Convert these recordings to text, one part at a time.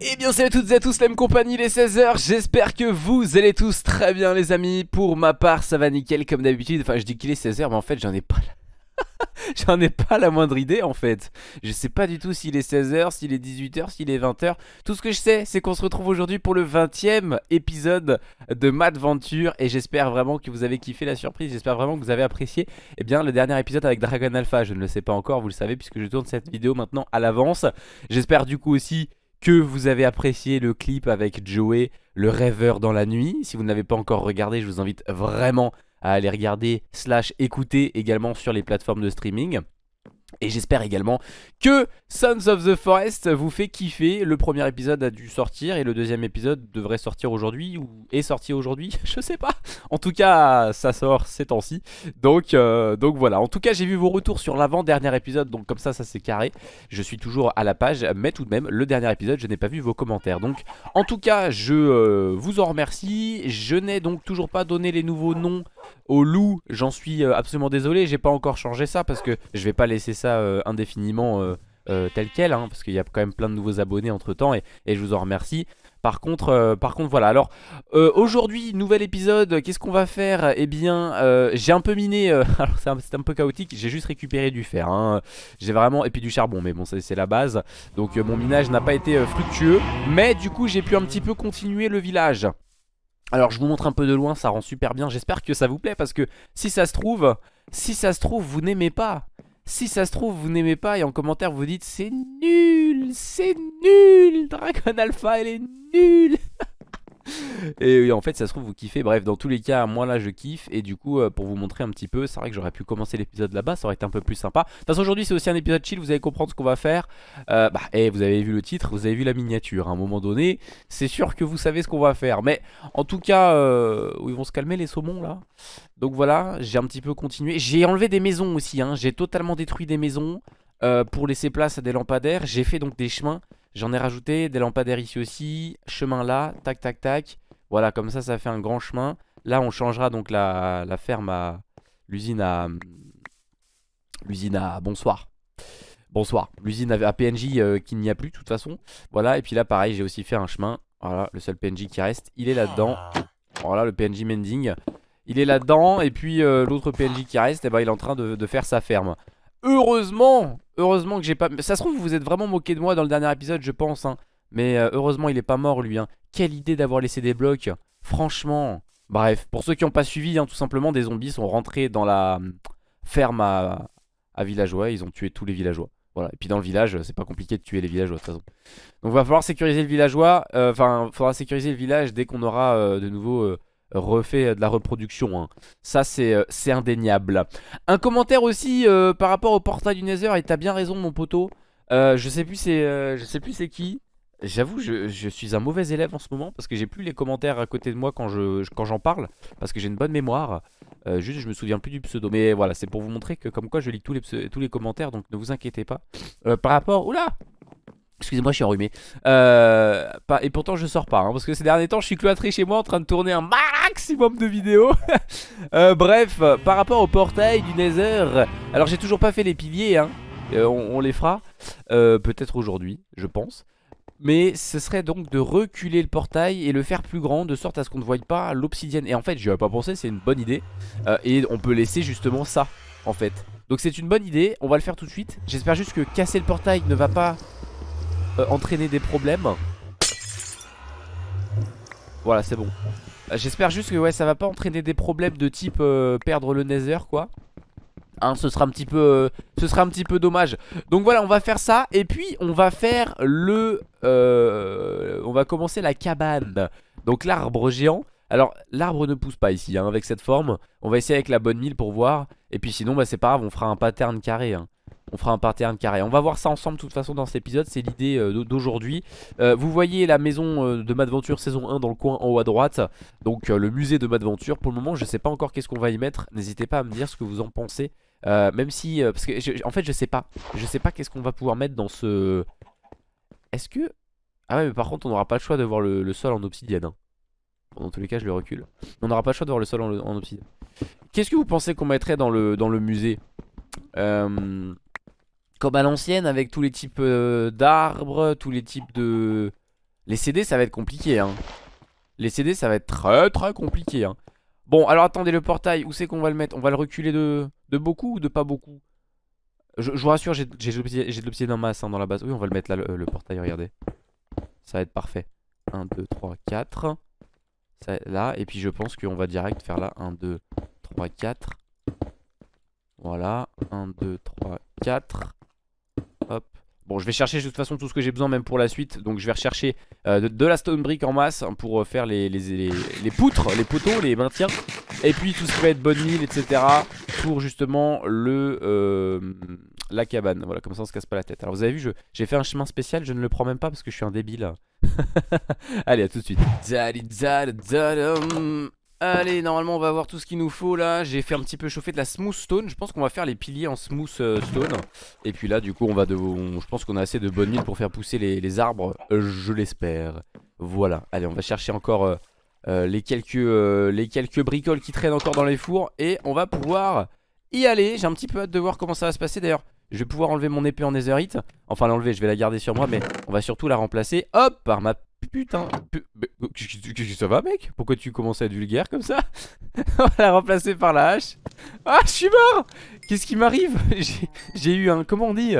Eh bien salut à toutes et à tous, la compagnie, les 16h, j'espère que vous allez tous très bien les amis, pour ma part ça va nickel comme d'habitude, enfin je dis qu'il est 16h mais en fait j'en ai pas la... j'en ai pas la moindre idée en fait, je sais pas du tout s'il est 16h, s'il est 18h, s'il est 20h, tout ce que je sais c'est qu'on se retrouve aujourd'hui pour le 20ème épisode de Mad Venture et j'espère vraiment que vous avez kiffé la surprise, j'espère vraiment que vous avez apprécié eh bien le dernier épisode avec Dragon Alpha, je ne le sais pas encore, vous le savez puisque je tourne cette vidéo maintenant à l'avance, j'espère du coup aussi que vous avez apprécié le clip avec Joey, le rêveur dans la nuit. Si vous ne l'avez pas encore regardé, je vous invite vraiment à aller regarder slash écouter également sur les plateformes de streaming. Et j'espère également que Sons of the Forest vous fait kiffer. Le premier épisode a dû sortir et le deuxième épisode devrait sortir aujourd'hui ou est sorti aujourd'hui, je sais pas. En tout cas, ça sort ces temps-ci. Donc, euh, donc voilà. En tout cas, j'ai vu vos retours sur l'avant-dernier épisode, donc comme ça, ça c'est carré. Je suis toujours à la page, mais tout de même, le dernier épisode, je n'ai pas vu vos commentaires. Donc, en tout cas, je euh, vous en remercie. Je n'ai donc toujours pas donné les nouveaux noms au loup, j'en suis euh, absolument désolé, j'ai pas encore changé ça parce que je vais pas laisser ça euh, indéfiniment euh, tel quel, hein, parce qu'il y a quand même plein de nouveaux abonnés entre temps et, je vous en remercie. Par contre, voilà, alors aujourd'hui, nouvel épisode, qu'est-ce qu'on va faire? Eh bien, j'ai un peu miné, alors c'est un, peu chaotique, j'ai juste récupéré du fer, hein. j'ai vraiment, et puis du charbon, mais bon c'est la base, donc mon minage n'a pas été fructueux, mais du coup j'ai pu un petit peu continuer le village. Alors je vous montre un peu de loin, ça rend super bien, j'espère que ça vous plaît parce que si ça se trouve, si ça se trouve vous n'aimez pas. Si ça se trouve vous n'aimez pas et en commentaire vous dites c'est nul, c'est nul, Dragon Alpha elle est nulle. Et oui, en fait ça se trouve vous kiffez, bref dans tous les cas moi là je kiffe. Et du coup euh, pour vous montrer un petit peu c'est vrai que j'aurais pu commencer l'épisode là-bas. Ça aurait été un peu plus sympa. De toute façon aujourd'hui c'est aussi un épisode chill. Vous allez comprendre ce qu'on va faire. Euh, Bah et vous avez vu le titre, vous avez vu la miniature à un moment donné. C'est sûr que vous savez ce qu'on va faire. Mais en tout cas euh, ils vont se calmer les saumons là. Donc voilà. J'ai un petit peu continué. J'ai enlevé des maisons aussi hein. j'ai totalement détruit des maisons euh, Pour laisser place à des lampadaires. J'ai fait donc des chemins J'en ai rajouté des lampadaires ici aussi Chemin là, tac tac tac. Voilà comme ça ça fait un grand chemin. Là on changera donc la, ferme à L'usine à L'usine à bonsoir. Bonsoir. L'usine à, à PNJ euh, qui n'y a plus de toute façon. Voilà et puis là pareil j'ai aussi fait un chemin. Voilà le seul PNJ qui reste Il est là-dedans. Voilà le PNJ Mending Il est là-dedans. Et puis euh, l'autre PNJ qui reste eh ben, Il est en train de faire sa ferme. Heureusement Heureusement que j'ai pas... Ça se trouve vous vous êtes vraiment moqué de moi dans le dernier épisode je pense hein. Mais euh, heureusement il est pas mort lui hein. Quelle idée d'avoir laissé des blocs Franchement Bref, pour ceux qui n'ont pas suivi, hein, tout simplement des zombies sont rentrés dans la hum, ferme à, villageois Ils ont tué tous les villageois voilà. Et puis dans le village, c'est pas compliqué de tuer les villageois de toute façon Donc va falloir sécuriser le villageois euh, Enfin, faudra sécuriser le village dès qu'on aura euh, de nouveau euh, refait euh, de la reproduction hein. Ça c'est euh, c'est indéniable Un commentaire aussi euh, par rapport au portail du Nether Et t'as bien raison mon poteau Je sais plus c'est qui J'avoue, je, suis un mauvais élève en ce moment parce que j'ai plus les commentaires à côté de moi quand je quand j'en parle parce que j'ai une bonne mémoire. Juste, je me souviens plus du pseudo. Mais voilà, c'est pour vous montrer que comme quoi je lis tous les commentaires, donc ne vous inquiétez pas. Par rapport, oula, excusez-moi, je suis enrhumé. Euh, et pourtant je sors pas, hein, parce que ces derniers temps, je suis cloîtré chez moi en train de tourner un maximum de vidéos. Euh, bref, par rapport au portail du Nether, alors j'ai toujours pas fait les piliers, hein. Euh, on, les fera peut-être aujourd'hui, je pense. Mais ce serait donc de reculer le portail et le faire plus grand de sorte à ce qu'on ne voie pas l'obsidienne. Et en fait, j'y avais pas pensé, c'est une bonne idée. Et on peut laisser justement ça, en fait. Donc c'est une bonne idée, on va le faire tout de suite. J'espère juste que casser le portail ne va pas euh, entraîner des problèmes. Voilà, c'est bon. Euh, J'espère juste que ouais, ça va pas entraîner des problèmes de type euh, perdre le nether, quoi. Hein, ce sera un petit peu ce sera un petit peu dommage donc voilà on va faire ça et puis on va faire le on va commencer la cabane donc l'arbre géant alors l'arbre ne pousse pas ici hein, avec cette forme on va essayer avec la bonne mille pour voir et puis sinon bah, c'est pas grave on fera un pattern carré hein. On fera un pattern carré. On va voir ça ensemble de toute façon dans cet épisode. C'est l'idée euh, d'aujourd'hui. Euh, vous voyez la maison euh, de Madventure saison 1 dans le coin en haut à droite. Donc le musée de Madventure. Pour le moment je sais pas encore qu'est-ce qu'on va y mettre. N'hésitez pas à me dire ce que vous en pensez. Même si, parce que en fait je sais pas. Je sais pas qu'est-ce qu'on va pouvoir mettre dans ce Est-ce que Ah ouais mais par contre on n'aura pas le choix de voir le, sol en obsidienne hein. Dans tous les cas je le recule. On n'aura pas le choix de voir le sol en, en obsidienne. Qu'est-ce que vous pensez qu'on mettrait dans le, dans le musée? Euh, Comme à l'ancienne avec tous les types euh, d'arbres Tous les types de... Les CD ça va être compliqué hein. Les CD ça va être très très compliqué hein. Bon alors attendez le portail où c'est qu'on va le mettre? On va le reculer de, beaucoup ou de pas beaucoup? Je, vous rassure j'ai de l'obsidienne en masse dans la base. Oui on va le mettre là le, portail regardez. Ça va être parfait. 1, 2, 3, 4 ça, Là et puis je pense qu'on va direct faire là 1, 2, 3, 4 Voilà 1, 2, 3, 4 Hop Bon je vais chercher de toute façon tout ce que j'ai besoin même pour la suite. Donc je vais rechercher euh, de, la stone brick en masse Pour euh, faire les, les, les, poutres, les poteaux, les maintiens. Et puis tout ce qui va être bonne mille etc Pour justement le euh, la cabane. Voilà comme ça on se casse pas la tête. Alors vous avez vu j'ai fait un chemin spécial Je ne le prends même pas parce que je suis un débile Allez à tout de suite Allez, normalement on va avoir tout ce qu'il nous faut là. J'ai fait un petit peu chauffer de la smooth stone. Je pense qu'on va faire les piliers en smooth euh, stone. Et puis là du coup on va de... je pense qu'on a assez de bonnes mines pour faire pousser les, arbres euh, Je l'espère. Voilà, allez on va chercher encore euh, les, quelques, les quelques bricoles qui traînent encore dans les fours. Et on va pouvoir y aller. J'ai un petit peu hâte de voir comment ça va se passer. D'ailleurs je vais pouvoir enlever mon épée en netherite. Enfin l'enlever je vais la garder sur moi Mais on va surtout la remplacer. Hop par ma Putain, ça va mec? Pourquoi tu commences à être vulgaire comme ça? On va la remplacer par la hache. Ah je suis mort! Qu'est-ce qui m'arrive? J'ai eu un, comment on dit?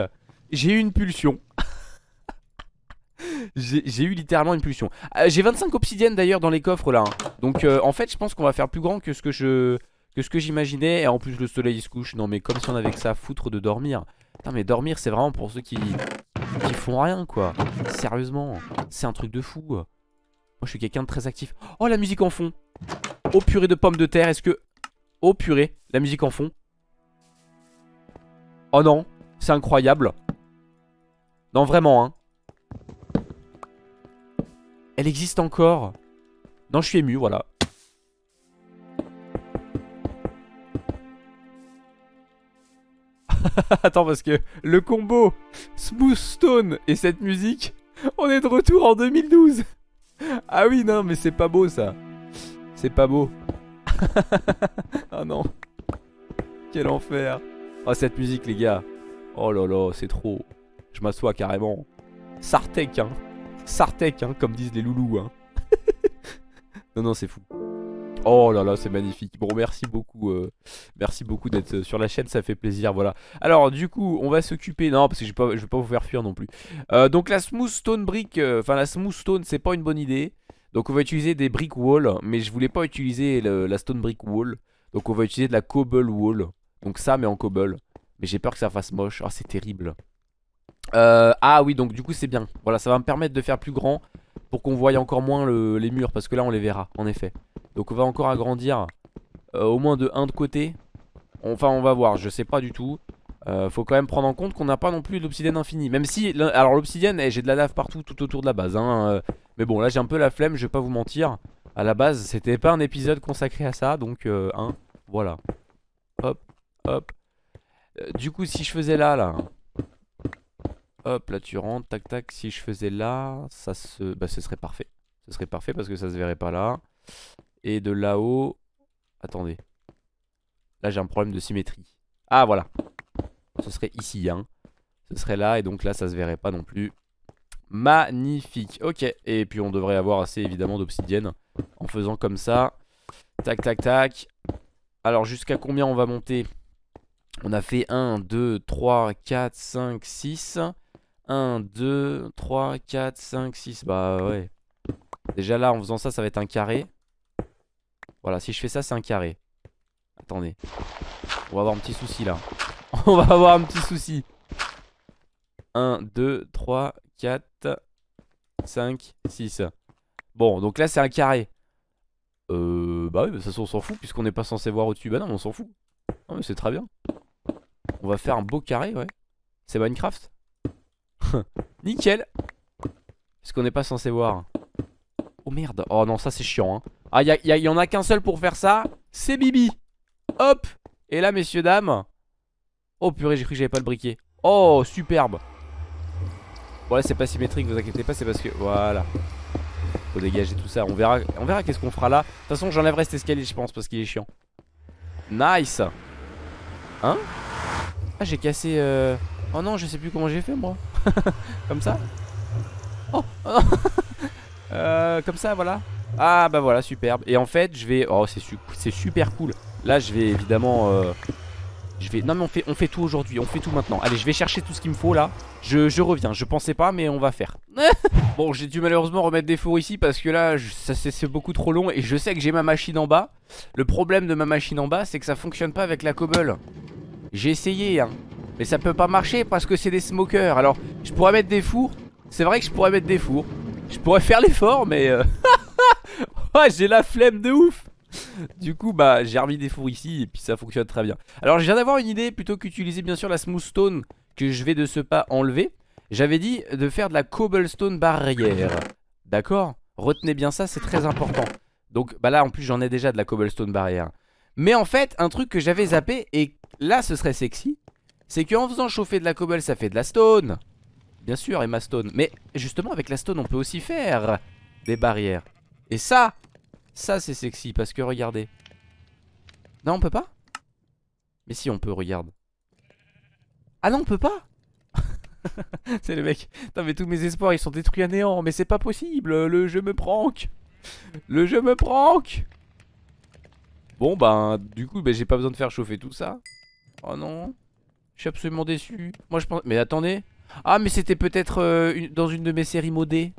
J'ai eu une pulsion. J'ai eu littéralement une pulsion. Euh, J'ai 25 obsidiennes d'ailleurs dans les coffres là hein. Donc euh, en fait je pense qu'on va faire plus grand que ce que que que j'imaginais. Et en plus le soleil se couche. Non mais comme si on avait que ça foutre de dormir. Putain mais dormir c'est vraiment pour ceux qui qui font rien quoi. Sérieusement C'est un truc de fou Moi je suis quelqu'un de très actif. Oh la musique en fond. Oh purée de pommes de terre Est-ce que Oh purée La musique en fond? Oh non C'est incroyable. Non vraiment hein. Elle existe encore. Non je suis ému voilà. Attends parce que le combo Smooth Stone et cette musique On est de retour en 2012 Ah oui non mais c'est pas beau ça. C'est pas beau. Oh non. Quel enfer. Oh cette musique les gars. Oh là là c'est trop. Je m'assois carrément. Sartek hein. Sartek hein comme disent les loulous hein. Non non c'est fou Oh là là, c'est magnifique. Bon, merci beaucoup. Euh, merci beaucoup d'être euh, sur la chaîne, ça fait plaisir. Voilà. Alors, du coup, on va s'occuper. Non, parce que je vais, vais pas vous faire fuir non plus. Euh, donc, la smooth stone brick, enfin, la smooth stone, c'est pas une bonne idée. Donc, on va utiliser des brick wall. Mais je voulais pas utiliser la stone brick wall. Donc, on va utiliser de la cobble wall. Donc, ça, mais en cobble. Mais j'ai peur que ça fasse moche. Oh, c'est terrible. ah oui, donc, du coup, c'est bien. Voilà, ça va me permettre de faire plus grand. Pour qu'on voie encore moins les murs. Parce que là, on les verra, en effet. Donc on va encore agrandir euh, au moins de 1 de côté. Enfin on va voir, je sais pas du tout. Euh, faut quand même prendre en compte qu'on n'a pas non plus l'obsidienne infinie. Même si, alors l'obsidienne, eh, j'ai de la lave partout tout autour de la base. Hein, euh. mais bon là j'ai un peu la flemme, je vais pas vous mentir. À la base c'était pas un épisode consacré à ça, donc hein, voilà. Hop, hop. du coup si je faisais là, là. Hop, là tu rentres, tac tac. Si je faisais là, ça se... Bah ce serait parfait. Ce serait parfait parce que ça se verrait pas là. Et de là-haut... Attendez. Là, j'ai un problème de symétrie. Ah, voilà. Ce serait ici, hein. Ce serait là, et donc là, ça se verrait pas non plus. Magnifique. Ok. Et puis, on devrait avoir assez, évidemment, d'obsidienne. En faisant comme ça. Tac, tac, tac. Alors, jusqu'à combien on va monter? On a fait 1, 2, 3, 4, 5, 6. 1, 2, 3, 4, 5, 6. Bah, ouais. Déjà là, en faisant ça, ça va être un carré. Voilà, si je fais ça, c'est un carré. Attendez. On va avoir un petit souci là. On va avoir un petit souci. 1, 2, 3, 4, 5, 6. Bon, donc là, c'est un carré. Euh, bah oui, mais ça on s'en fout puisqu'on n'est pas censé voir au-dessus. Bah non, on s'en fout. Non, mais c'est très bien. On va faire un beau carré, ouais. C'est Minecraft. Nickel. Puisqu'on n'est pas censé voir? Oh merde. Oh non, ça c'est chiant. Hein. Ah, il y, en a qu'un seul pour faire ça. C'est Bibi. Hop. Et là, messieurs, dames. Oh purée, j'ai cru que j'avais pas le briquet. Oh, superbe. Bon, là, c'est pas symétrique, vous inquiétez pas, c'est parce que. Voilà. Faut dégager tout ça. On verra, on verra qu'est-ce qu'on fera là. De toute façon, j'enlèverai cet escalier, je pense, parce qu'il est chiant. Nice. Hein? Ah, j'ai cassé. Euh... Oh non, je sais plus comment j'ai fait moi. comme ça? Oh, oh. euh, comme ça, voilà. Ah bah voilà, superbe. Et en fait, je vais. Oh, c'est super cool. Là, je vais évidemment. Euh... Je vais... Non mais on fait, on fait tout aujourd'hui, on fait tout maintenant Allez je vais chercher tout ce qu'il me faut là je, je, reviens, je pensais pas mais on va faire Bon j'ai dû malheureusement remettre des fours ici Parce que là c'est beaucoup trop long Et je sais que j'ai ma machine en bas Le problème de ma machine en bas c'est que ça fonctionne pas avec la cobble J'ai essayé hein Mais ça peut pas marcher parce que c'est des smokers Alors je pourrais mettre des fours C'est vrai que je pourrais mettre des fours Je pourrais faire l'effort mais euh... J'ai la flemme de ouf. Du coup bah j'ai remis des fours ici et puis ça fonctionne très bien. Alors je viens d'avoir une idée plutôt qu'utiliser bien sûr la smooth stone que je vais de ce pas enlever J'avais dit de faire de la cobblestone barrière. D'accord? Retenez bien ça c'est très important. Donc bah là en plus j'en ai déjà de la cobblestone barrière. Mais en fait un truc que j'avais zappé et là ce serait sexy C'est qu'en faisant chauffer de la cobble ça fait de la stone. Bien sûr et ma stone. Mais justement avec la stone on peut aussi faire des barrières Et ça ça c'est sexy parce que regardez. Non on peut pas? Mais si on peut regarde. Ah non on peut pas? C'est le mec. Non mais tous mes espoirs ils sont détruits à néant. Mais c'est pas possible. Le jeu me prank. Le jeu me prank. Bon bah du coup bah, j'ai pas besoin de faire chauffer tout ça. Oh non. Je suis absolument déçu. Moi je pense Mais attendez. Ah mais c'était peut-être euh, dans une de mes séries modées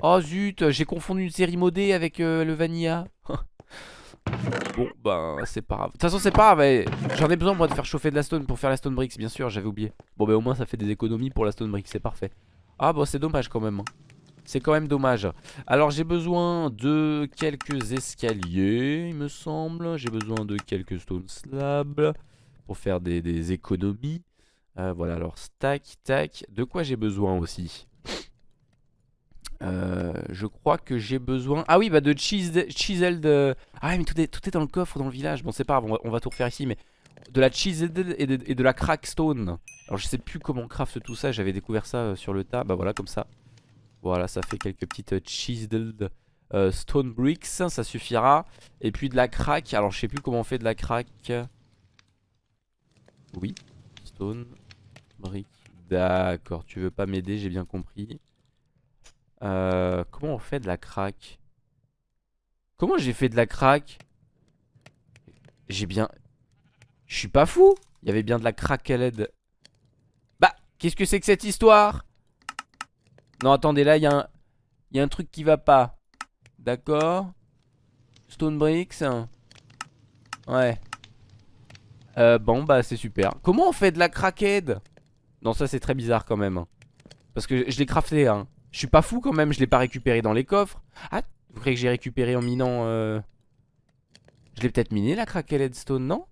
Oh zut, j'ai confondu une série modée avec euh, le Vanilla. bon, bah c'est pas grave. De toute façon, c'est pas grave. J'en ai besoin moi de faire chauffer de la stone pour faire la stone bricks, bien sûr, j'avais oublié. Bon, bah au moins ça fait des économies pour la stone bricks, c'est parfait. Ah, bon, c'est dommage quand même. Hein. C'est quand même dommage. Alors, j'ai besoin de quelques escaliers, il me semble. J'ai besoin de quelques stone slabs pour faire des, économies. Euh, voilà, alors stack, tac. De quoi j'ai besoin aussi? Euh, je crois que j'ai besoin... Ah oui, bah de chiseled... Euh, ah mais tout est, tout est dans le coffre, dans le village. Bon, c'est pas grave, on va, tout refaire ici, mais... De la chiseled et de, et de la crackstone. Alors je sais plus comment on craft tout ça, j'avais découvert ça euh, sur le tas. Bah voilà, comme ça. Voilà, ça fait quelques petites chiseled stone bricks, ça suffira. Et puis de la crack, alors je sais plus comment on fait de la crack. Oui, stone brick. D'accord, tu veux pas m'aider, j'ai bien compris. Euh, comment on fait de la crack Comment j'ai fait de la crack J'ai bien... Je suis pas fou Il y avait bien de la crack à l'aide. Bah, qu'est-ce que c'est que cette histoire? Non, attendez, là, il y, a un... y a un truc qui va pas. D'accord? Stone Bricks? Ouais. Euh, bon, bah, c'est super. Comment on fait de la crackhead Non, ça, c'est très bizarre quand même. Parce que je l'ai crafté, hein. Je suis pas fou quand même, je l'ai pas récupéré dans les coffres. Ah, vous croyez que j'ai récupéré en minant... Euh... Je l'ai peut-être miné la craquelette stone, non?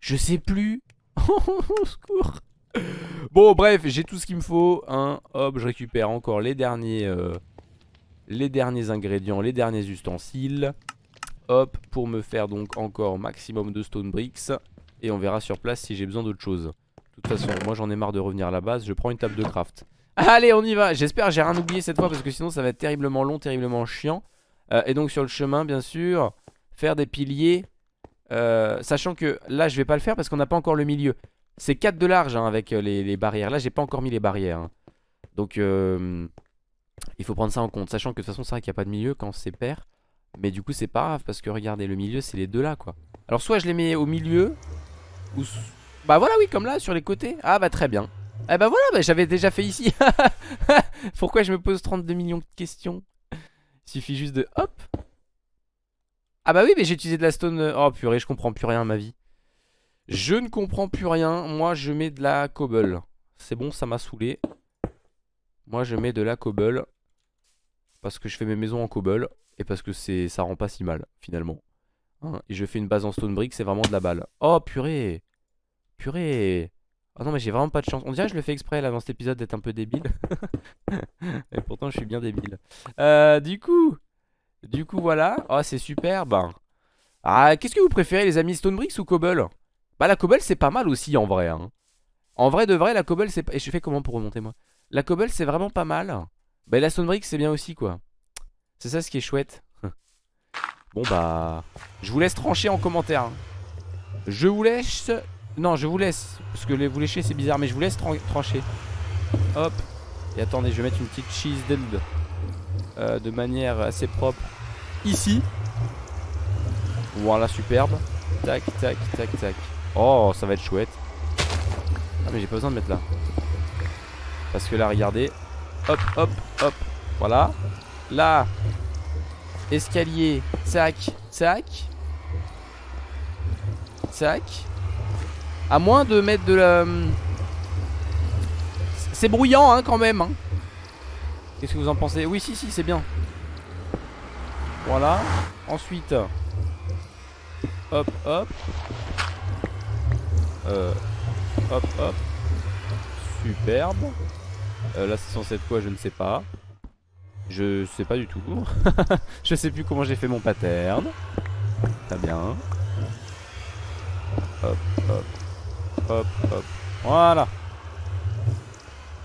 Je sais plus. Au secours. Bon, bref, j'ai tout ce qu'il me faut. Hein. Hop, je récupère encore les derniers... Euh, les derniers ingrédients, les derniers ustensiles. Hop, pour me faire donc encore maximum de stone bricks. Et on verra sur place si j'ai besoin d'autre chose. De toute façon, moi j'en ai marre de revenir à la base. Je prends une table de craft. Allez on y va. J'espère j'ai rien oublié cette fois parce que sinon ça va être terriblement long, terriblement chiant. Euh, Et donc sur le chemin bien sûr Faire des piliers euh, Sachant que là je vais pas le faire parce qu'on n'a pas encore le milieu. C'est 4 de large hein, avec euh, les, barrières. Là j'ai pas encore mis les barrières hein. Donc il faut prendre ça en compte. Sachant que de toute façon c'est vrai qu'il n'y a pas de milieu quand c'est pair. Mais du coup c'est pas grave parce que regardez le milieu c'est les deux là quoi. Alors soit je les mets au milieu Ou... Bah voilà oui comme là sur les côtés. Ah bah très bien eh bah voilà, bah, j'avais déjà fait ici. Pourquoi je me pose 32 millions de questions? Il suffit juste de hop. Ah bah oui, mais j'ai utilisé de la stone. Euh, oh purée, je comprends plus rien ma vie. Je ne comprends plus rien. Moi, je mets de la cobble. C'est bon, ça m'a saoulé. Moi, je mets de la cobble. Parce que je fais mes maisons en cobble. Et parce que ça rend pas si mal, finalement. Hein, et je fais une base en stone brick, c'est vraiment de la balle. Oh purée Purée Oh non mais j'ai vraiment pas de chance On dirait que je le fais exprès là dans cet épisode d'être un peu débile Et pourtant je suis bien débile euh, Du coup Du coup voilà Oh c'est super ben. Ah qu'est-ce que vous préférez les amis? Stone Bricks ou Cobble? Bah la Cobble c'est pas mal aussi en vrai hein. En vrai de vrai la Cobble c'est Et je fais comment pour remonter moi? La Cobble c'est vraiment pas mal Bah la Stone Bricks c'est bien aussi quoi C'est ça ce qui est chouette. Bon bah... Je vous laisse trancher en commentaire. hein. Je vous laisse... Non, je vous laisse. Parce que vous lécher c'est bizarre, mais je vous laisse tran- trancher. Hop. Et attendez, je vais mettre une petite cheese dinde. euh, de manière assez propre. Ici. Voilà, superbe. Tac, tac, tac, tac. Oh, ça va être chouette. Ah, mais j'ai pas besoin de mettre là. Parce que là, regardez. Hop, hop, hop. Voilà. Là. Escalier. Tac, tac. Tac. À moins de mettre de la... C'est bruyant, hein, quand même. hein. Qu'est-ce que vous en pensez? Oui, si, si, c'est bien. Voilà. Ensuite. Hop, hop. Euh, hop, hop. Superbe. Euh, là, c'est censé être quoi? Je ne sais pas. Je sais pas du tout. je sais plus comment j'ai fait mon pattern. Très bien. Hop, hop. Hop, hop. Voilà.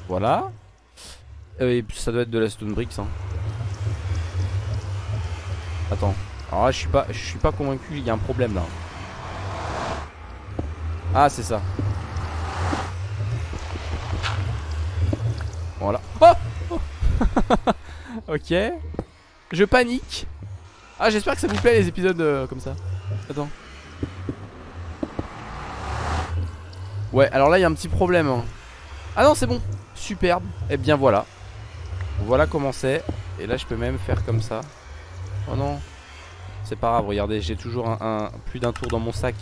Voilà. Euh, et ça doit être de la stone bricks. Hein. Attends. Alors là, je suis pas, je suis pas convaincu. Il y a un problème là. Ah, c'est ça. Voilà. Oh Oh ok. Je panique. Ah, j'espère que ça vous plaît les épisodes euh, comme ça. Attends. Ouais, alors là, il y a un petit problème. hein. Ah non, c'est bon. Superbe. Et bien voilà. Voilà comment c'est. Et là, je peux même faire comme ça. Oh non. C'est pas grave, regardez, j'ai toujours un, plus d'un tour dans mon sac.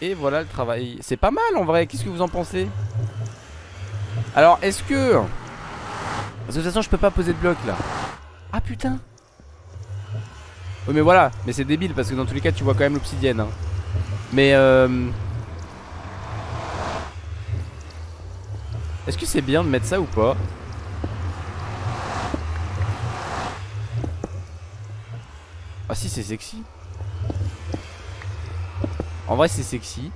Et voilà le travail. C'est pas mal en vrai, qu'est-ce que vous en pensez? Alors, est-ce que... Que de toute façon, je peux pas poser de bloc là. Ah putain Oui mais voilà, mais c'est débile parce que dans tous les cas, tu vois quand même l'obsidienne. hein. Mais euh... Est-ce que c'est bien de mettre ça ou pas Ah si c'est sexy. En vrai c'est sexy.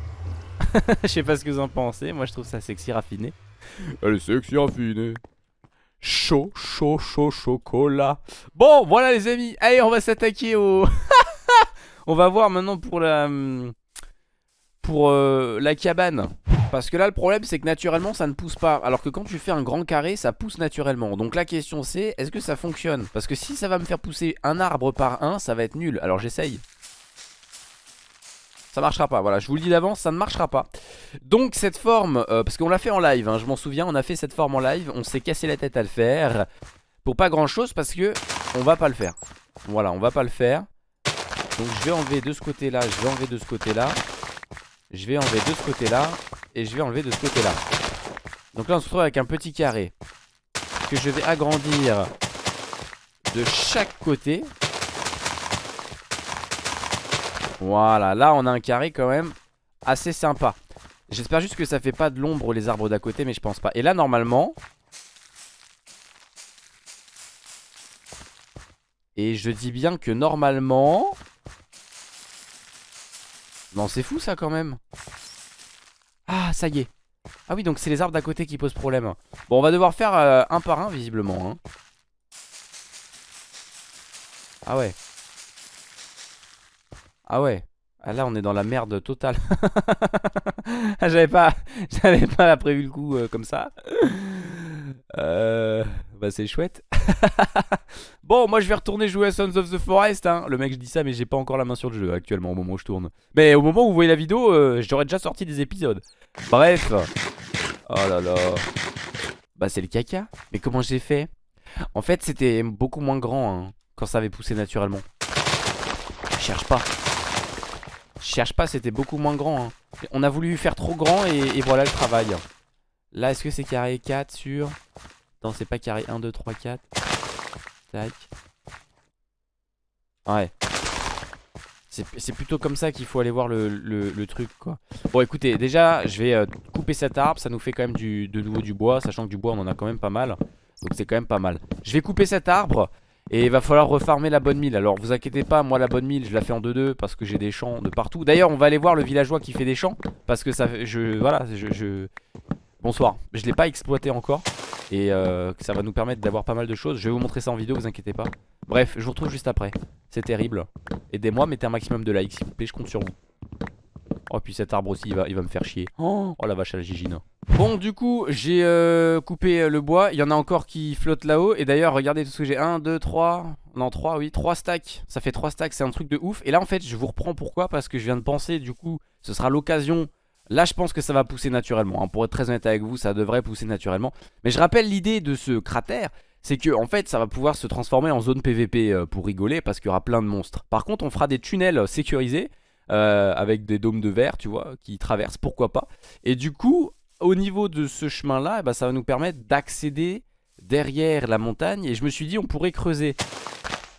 Je sais pas ce que vous en pensez. Moi je trouve ça sexy raffiné. Elle est sexy raffinée. Chaud, chaud, chaud, chocolat. Bon voilà les amis. Allez on va s'attaquer au On va voir maintenant pour la hum, Pour euh, la cabane parce que là le problème c'est que naturellement ça ne pousse pas. Alors que quand tu fais un grand carré ça pousse naturellement. Donc la question c'est est-ce que ça fonctionne? Parce que si ça va me faire pousser un arbre par un ça va être nul. Alors j'essaye. Ça marchera pas, voilà, je vous le dis d'avance, ça ne marchera pas. Donc cette forme, euh, parce qu'on l'a fait en live, hein, je m'en souviens, on a fait cette forme en live On s'est cassé la tête à le faire. Pour pas grand chose parce que on va pas le faire. Voilà, on va pas le faire. Donc je vais enlever de ce côté là, je vais enlever de ce côté là Je vais enlever de ce côté là Et je vais enlever de ce côté là Donc là on se retrouve avec un petit carré Que je vais agrandir De chaque côté Voilà, là on a un carré quand même assez sympa. J'espère juste que ça fait pas de l'ombre les arbres d'à côté, mais je pense pas. Et là normalement... Et je dis bien que normalement... Non c'est fou ça quand même. Ah ça y est. Ah oui donc c'est les arbres d'à côté qui posent problème. Bon on va devoir faire euh, un par un visiblement. hein. Ah ouais. Ah ouais. Ah là on est dans la merde totale. J'avais pas j'avais pas prévu le coup euh, comme ça. Euh, bah c'est chouette. bon moi je vais retourner jouer à Sons of the Forest hein. Le mec je dis ça mais j'ai pas encore la main sur le jeu actuellement au moment où je tourne. Mais au moment où vous voyez la vidéo euh, j'aurais déjà sorti des épisodes. Bref. Oh là là. Bah c'est le caca. Mais comment j'ai fait? En fait c'était beaucoup moins grand hein, quand ça avait poussé naturellement. Cherche pas. Cherche pas, c'était beaucoup moins grand. hein. On a voulu faire trop grand et voilà le travail. Là, est-ce que c'est carré 4 sur... Non, c'est pas carré 1, 2, 3, 4. Tac. Ouais. C'est plutôt comme ça qu'il faut aller voir le, truc, quoi. Bon, écoutez, déjà, je vais euh, couper cet arbre. Ça nous fait quand même du, de nouveau du bois, sachant que du bois, on en a quand même pas mal. Donc c'est quand même pas mal. Je vais couper cet arbre. Et il va falloir refarmer la bonne mille Alors vous inquiétez pas moi la bonne mille je la fais en 2-2 Parce que j'ai des champs de partout D'ailleurs on va aller voir le villageois qui fait des champs Parce que ça je voilà je... Bonsoir. Je l'ai pas exploité encore Et euh, ça va nous permettre d'avoir pas mal de choses. Je vais vous montrer ça en vidéo vous inquiétez pas. Bref je vous retrouve juste après. C'est terrible. Aidez-moi mettez un maximum de likes s'il vous plaît je compte sur vous. Oh puis cet arbre aussi il va, il va me faire chier. Oh, la vache à la gigine. Bon du coup j'ai euh, coupé le bois. Il y en a encore qui flottent là-haut. Et d'ailleurs regardez tout ce que j'ai. 1, 2, 3 Non 3 oui 3 stacks. Ça fait 3 stacks c'est un truc de ouf. Et là en fait je vous reprends pourquoi? Parce que je viens de penser du coup ce sera l'occasion Là je pense que ça va pousser naturellement hein. Pour être très honnête avec vous ça devrait pousser naturellement Mais je rappelle l'idée de ce cratère c'est que en fait ça va pouvoir se transformer en zone PVP euh, pour rigoler parce qu'il y aura plein de monstres. Par contre on fera des tunnels sécurisés euh, avec des dômes de verre tu vois qui traversent pourquoi pas. Et du coup au niveau de ce chemin là eh ben, ça va nous permettre d'accéder derrière la montagne et je me suis dit on pourrait creuser.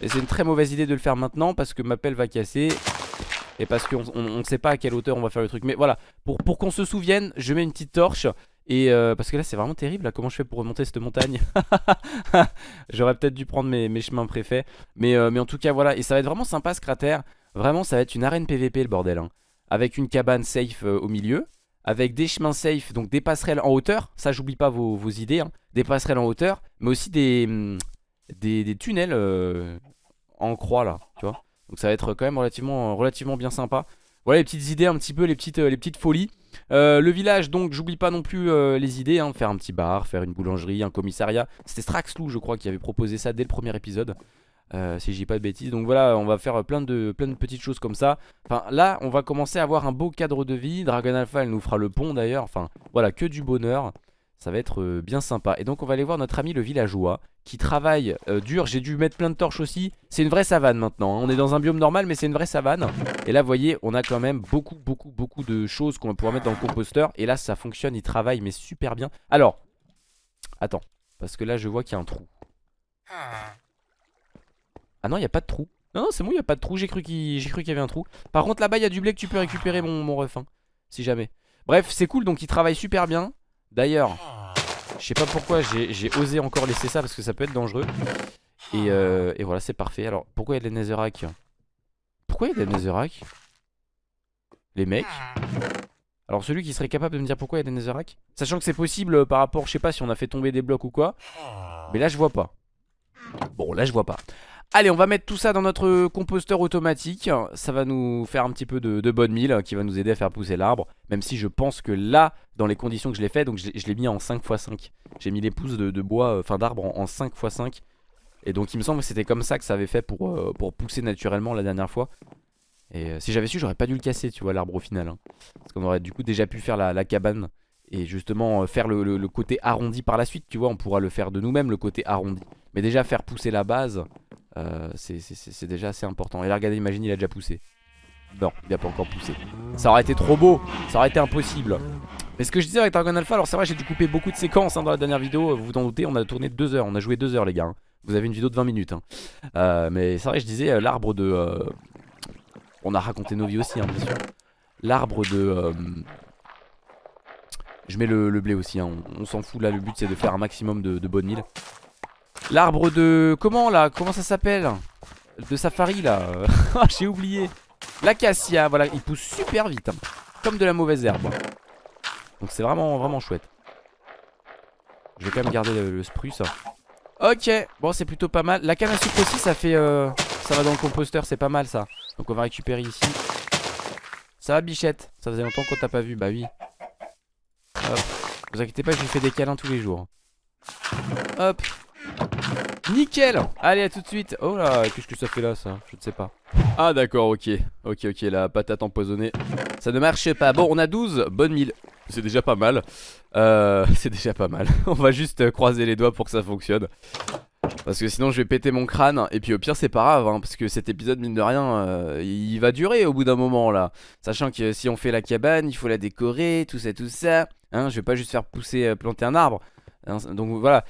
Et c'est une très mauvaise idée de le faire maintenant parce que ma pelle va casser et parce qu'on ne sait pas à quelle hauteur on va faire le truc. Mais voilà, pour, qu'on se souvienne, je mets une petite torche. Et euh, parce que là c'est vraiment terrible comment je fais pour remonter cette montagne? J'aurais peut-être dû prendre mes, chemins préfets mais, euh, mais en tout cas voilà, et ça va être vraiment sympa ce cratère Vraiment ça va être une arène PVP le bordel hein. Avec une cabane safe euh, au milieu Avec des chemins safe, donc des passerelles en hauteur Ça j'oublie pas vos, vos idées hein. Des passerelles en hauteur, mais aussi des, hum, des, des tunnels en croix là, tu vois donc ça va être quand même relativement, relativement bien sympa. Voilà les petites idées, un petit peu les petites, euh, les petites folies. Euh, le village, donc j'oublie pas non plus euh, les idées, hein, faire un petit bar, faire une boulangerie, un commissariat. C'était Straxlou je crois qui avait proposé ça dès le premier épisode. si je dis pas de bêtises donc voilà on va faire plein de, plein de petites choses comme ça Enfin là on va commencer à avoir un beau cadre de vie Dragon Alpha elle nous fera le pont d'ailleurs Enfin voilà que du bonheur ça va être euh, bien sympa. Et donc on va aller voir notre ami le villageois qui travaille euh, dur. J'ai dû mettre plein de torches aussi. C'est une vraie savane maintenant. Hein. On est dans un biome normal mais c'est une vraie savane. Et là vous voyez on a quand même beaucoup beaucoup beaucoup de choses qu'on va pouvoir mettre dans le composteur. Et là ça fonctionne, il travaille mais super bien. Alors, attends. Parce que là je vois qu'il y a un trou. Ah non il n'y a pas de trou. Non, c'est bon, il n'y a pas de trou. J'ai cru qu'il y avait un trou. Par contre, là-bas, il y a du blé que tu peux récupérer, mon, mon ref. Hein, si jamais. Bref, c'est cool. Donc, il travaille super bien. D'ailleurs, je sais pas pourquoi j'ai osé encore laisser ça parce que ça peut être dangereux. Et, euh, voilà, c'est parfait. Alors, pourquoi il y a des netherrack? Pourquoi il y a des netherrack? Les mecs. Alors celui qui serait capable de me dire pourquoi il y a des netherrack? Sachant que c'est possible euh, par rapport, je sais pas si on a fait tomber des blocs ou quoi. Mais là je vois pas. Bon là je vois pas Allez on va mettre tout ça dans notre composteur automatique. Ça va nous faire un petit peu de, bonne mille Qui va nous aider à faire pousser l'arbre Même si je pense que là dans les conditions que je l'ai fait Donc je, l'ai mis en 5x5 J'ai mis les pousses de, bois, euh, enfin d'arbre en, 5x5 Et donc il me semble que c'était comme ça que ça avait fait pour, euh, pousser naturellement la dernière fois. Et euh, si j'avais su j'aurais pas dû le casser tu vois l'arbre au final hein. Parce qu'on aurait du coup déjà pu faire la, cabane Et justement faire le côté arrondi par la suite Tu vois on pourra le faire de nous-mêmes le côté arrondi. Mais déjà faire pousser la base euh, c'est déjà assez important. Et là, regardez, imagine, il a déjà poussé. Non, il a pas encore poussé. Ça aurait été trop beau, ça aurait été impossible. Mais ce que je disais avec Dragon Alpha, alors c'est vrai, j'ai dû couper beaucoup de séquences hein, dans la dernière vidéo. Vous vous en doutez, on a tourné 2 heures, on a joué 2 heures, les gars. Hein. Vous avez une vidéo de 20 minutes. Hein. Euh, mais c'est vrai, je disais, euh, l'arbre de. On a raconté nos vies aussi, bien sûr. L'arbre de. Je mets le, blé aussi, on, s'en fout là. Le but c'est de faire un maximum de, de bonnes milles. L'arbre de... Comment là Comment ça s'appelle? De safari là. Ah, J'ai oublié. L'acacia, voilà, il pousse super vite hein. Comme de la mauvaise herbe. Donc c'est vraiment, vraiment chouette. Je vais quand même garder le, spruce. Ok, bon c'est plutôt pas mal. La canne à sucre aussi ça fait... Euh, ça va dans le composteur, c'est pas mal ça. Donc on va récupérer ici. Ça va bichette? Ça faisait longtemps qu'on t'a pas vu, bah oui. Hop. Vous inquiétez pas, je lui fais des câlins tous les jours. Hop Nickel. Allez à tout de suite. Oh là qu'est-ce que ça fait là ça? Je ne sais pas. Ah d'accord ok. Ok ok la patate empoisonnée. Ça ne marche pas. Bon on a 12 bonnes mille. C'est déjà pas mal. Euh, C'est déjà pas mal. On va juste croiser les doigts pour que ça fonctionne. Parce que sinon je vais péter mon crâne. Et puis au pire c'est pas grave hein, Parce que cet épisode mine de rien euh, Il va durer au bout d'un moment là. Sachant que si on fait la cabane Il faut la décorer Tout ça tout ça. Hein, Je vais pas juste faire pousser euh, planter un arbre. Hein, Donc voilà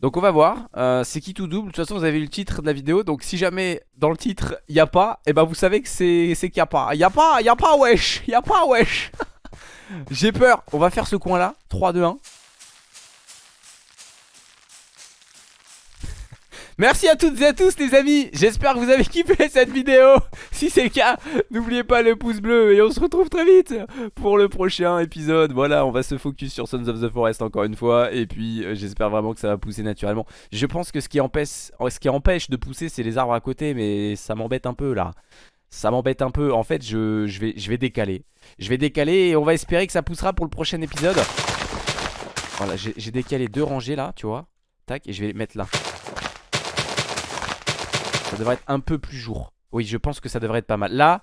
donc on va voir, euh, c'est qui tout double, de toute façon vous avez le titre de la vidéo. Donc si jamais dans le titre n'y a pas, et eh ben vous savez que c'est qu'il n'y a pas. N'y a pas, n'y a pas wesh, n'y a pas wesh! J'ai peur, on va faire ce coin là, 3, 2, 1 Merci à toutes et à tous les amis. J'espère que vous avez kiffé cette vidéo. Si c'est le cas, n'oubliez pas le pouce bleu Et on se retrouve très vite pour le prochain épisode. Voilà, on va se focus sur Sons of the Forest encore une fois. Et puis euh, j'espère vraiment que ça va pousser naturellement. Je pense que ce qui empêche, de pousser c'est les arbres à côté Mais ça m'embête un peu là. Ça m'embête un peu, en fait je, je, vais, je vais décaler. Je vais décaler et on va espérer que ça poussera pour le prochain épisode. Voilà, j'ai décalé deux rangées là, tu vois. Tac, et je vais les mettre là ça devrait être un peu plus jour. Oui je pense que ça devrait être pas mal. Là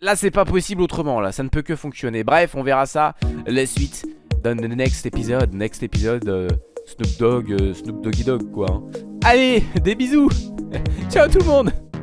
Là c'est pas possible autrement là. Ça ne peut que fonctionner. Bref on verra ça La suite dans le next épisode Next épisode euh, Snoop Dogg euh, Snoop Doggy Dogg quoi hein. Allez des bisous. Ciao tout le monde